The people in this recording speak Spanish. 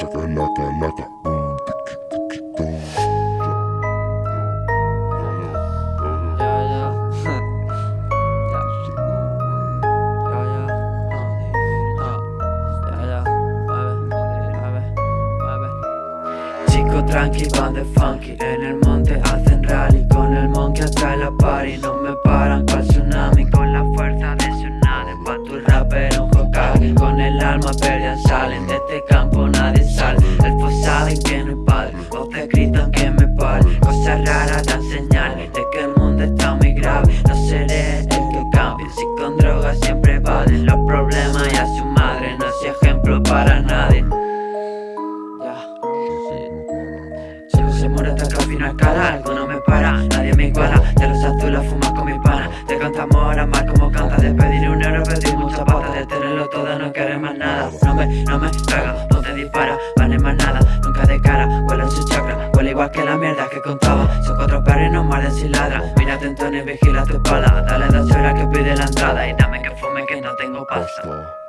laca, boom, tiki, tiki, boom. Chico tranqui, van de funky. En el monte hacen rally Con el monkey hasta la party. No me paran cual tsunami Con la fuerza de tsunami. Pa' tu rapper un Hokage Con el alma pelean, se muere hasta que al final Algo no me para, nadie me iguala De los azules fumas con mi pana. Te cantamos ahora más como canta De pedir un euro pedir mucha pata De tenerlo todo no quieres más nada. No me, no me pega, no te dispara Van en más nada, nunca de cara Huele su chakra, huele igual que la mierda que contaba. Son cuatro perros y no muerden si ladran Mira atento y vigila tu espalda. Dale dos horas que pide la entrada. Y dame que fume que no tengo pasta